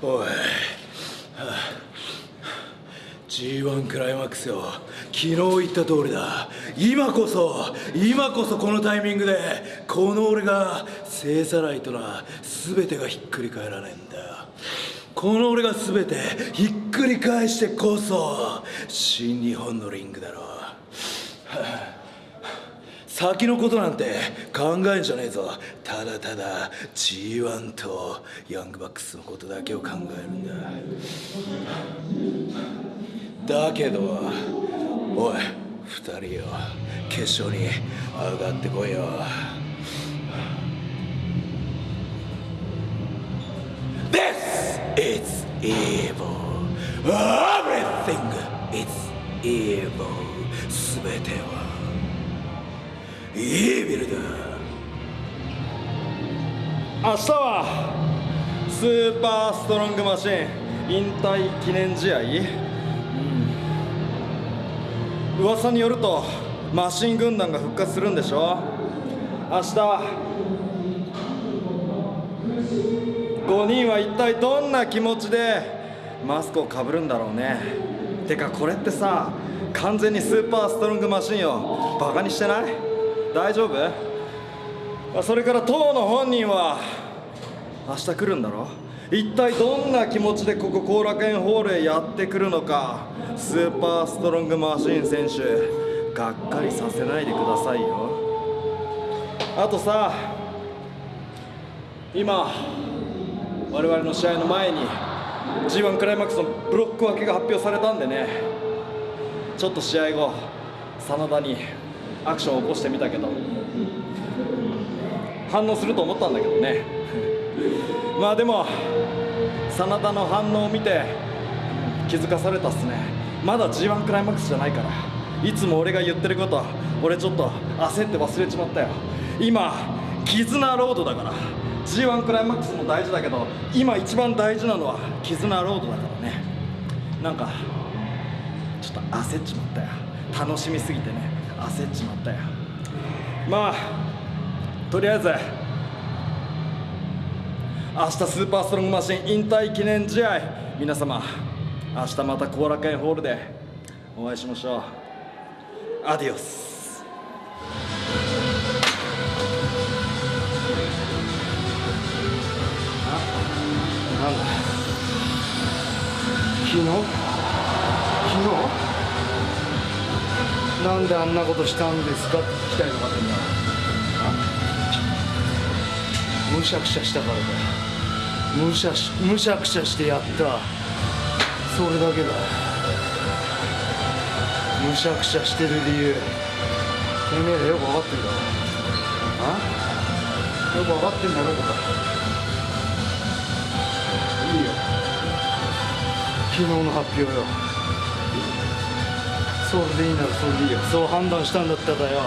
おい、はあ、G1 クライマックスよ。昨日言った通りだ。今こそ今こそこのタイミングでこの俺が勢さないとな全てがひっくり返らねえんだこの俺が全てひっくり返してこそ新日本のリングだろう、はあ。先のことなんて考えんじゃねえぞ。ただただ G1 とヤングバックスのことだけを考えるんだ。だけどおい二人よ。決勝に上がってこいよ。This is evil. Everything is evil. 全てはイービルだ。明日はスーパーストロングマシン引退記念試合、うん、噂によるとマシン軍団が復活するんでしょ？明日5人は一体どんな気持ちでマスクをかぶるんだろうね。てかこれってさ完全にスーパーストロングマシンをバカにしてない？大丈夫？それから当の本人は明日来るんだろ？一体どんな気持ちでここ後楽園ホールへやってくるのか？スーパーストロングマシン選手がっかりさせないでくださいよ。あとさ今我々の試合の前に G1 クライマックスのブロック分けが発表されたんでね。ちょっと試合後真田にアクションを起こしてみたけど。反応すると思ったんだけどね。まあでも真田の反応を見て気づかされたっすね。まだ G1 クライマックスじゃないから。いつも俺が言ってること俺ちょっと焦って忘れちまったよ。今絆ロードだから。G1 クライマックスも大事だけど今一番大事なのは絆ロードだからね。なんかちょっと焦っちまったよ。楽しみすぎてね。焦っちまったよ。まあとりあえず明日スーパーストロングマシン引退記念試合。皆様明日また後楽園ホールでお会いしましょう。アディオス。なんであんなことしたんですかって聞きたいのかってんだむしゃくしゃした。からだよむしゃむしゃくしゃしてやった。それだけだ。むしゃくしゃしてる理由。てめえらよく分かってんだろ。あ？よく分かってんだろ。うかいいよ昨日の発表よ。それでいいならそれでいいよ。そう判断したんだったらよ。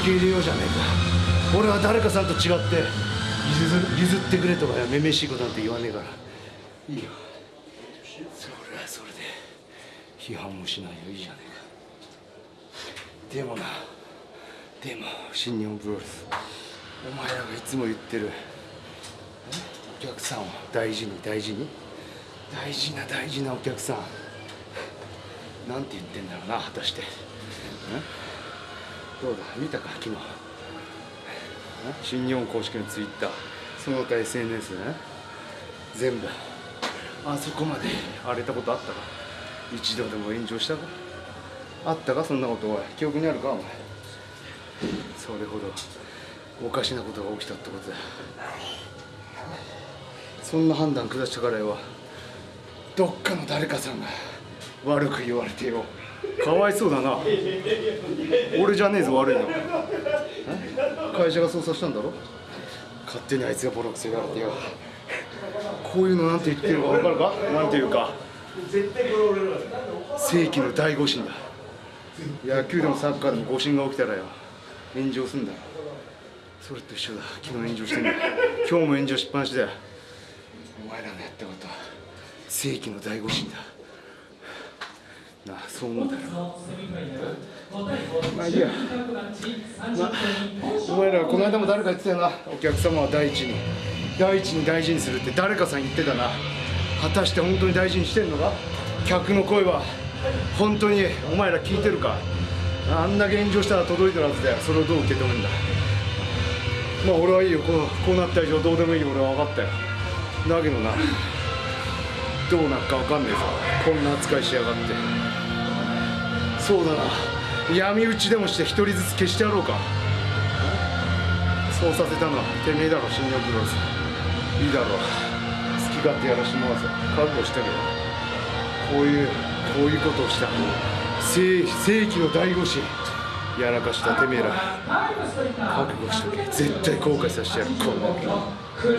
受け入れようじゃねえか。俺は誰かさんと違って譲譲ってくれとかやめめしいことなんて言わねえから。いいよ。それはそれで批判もしないよ。いいじゃねえか。でもな。でも新日本プロレス。お前らがいつも言ってる。お客さんを大事に大事に？大事な大事なお客さんなんて言ってんだろうな果たして。どうだ？見たか？昨日。新日本公式のツイッター。その他 SNS ね全部。あそこまで荒れたことあったか？一度でも炎上したか？あったか？そんなこと？おい記憶にあるか？お前。それほどおかしなことが起きたってことだ。そんな判断下したからよどっかの誰かさんが悪く言われてよ。かわいそうだな。俺じゃねえぞ悪いの。会社が捜査したんだろ？勝手にあいつがボロクソ言われてよ。こういうのなんて言ってるか分かるか？なんていうか。世紀の大誤審だ。野球でもサッカーでも誤審が起きたらよ。炎上すんだ。それと一緒だ。昨日炎上してんだ。今日も炎上しっぱなしだよお前らのやったことは世紀の大誤審だなあそう思うだろまあいいや。まあお前らこの間も誰か言ってたよな。お客様は第一に。第一に大事にするって誰かさん言ってたな。果たして本当に大事にしてんのか？客の声は本当にお前ら聞いてるか？あんな現状したら届いてるはずだよ。それをどう受け止めるんだ？まあ俺はいいよ。こうこうなった以上どうでもいいよ。俺は分かったよ。だけどなどうなるか分かんねえぞ。こんな扱いしやがって。そうだな。闇討ちでもして一人ずつ消してやろうか。そうさせたのはてめえだろ新日本プロレスいいだろう。好き勝手やらしてもらうぞ。覚悟したけどこういうこういうことをした。正正義の大護士やらかしたてめえら。覚悟しとけ。絶対後悔させてやる。こんな